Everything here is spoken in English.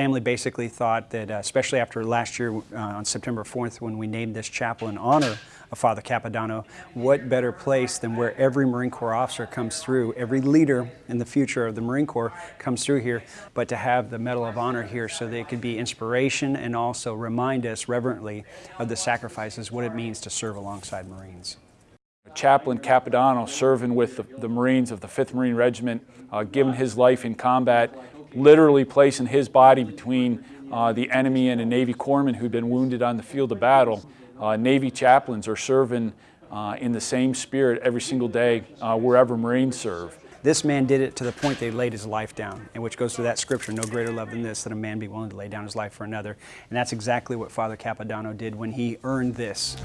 family basically thought that, uh, especially after last year uh, on September 4th when we named this chapel in honor of Father Capodanno, what better place than where every Marine Corps officer comes through, every leader in the future of the Marine Corps comes through here, but to have the Medal of Honor here so that it could be inspiration and also remind us reverently of the sacrifices, what it means to serve alongside Marines. Chaplain Capodanno serving with the, the, Marines of the 5th Marine Regiment, uh, giving his life in combat, literally placing his body between uh, the enemy and a Navy corpsman who'd been wounded on the field of battle. Uh, Navy chaplains are serving uh, in the same spirit every single day uh, wherever Marines serve. This man did it to the point they laid his life down, and which goes to that scripture, no greater love than this, that a man be willing to lay down his life for another. And that's exactly what Father Capodanno did when he earned this.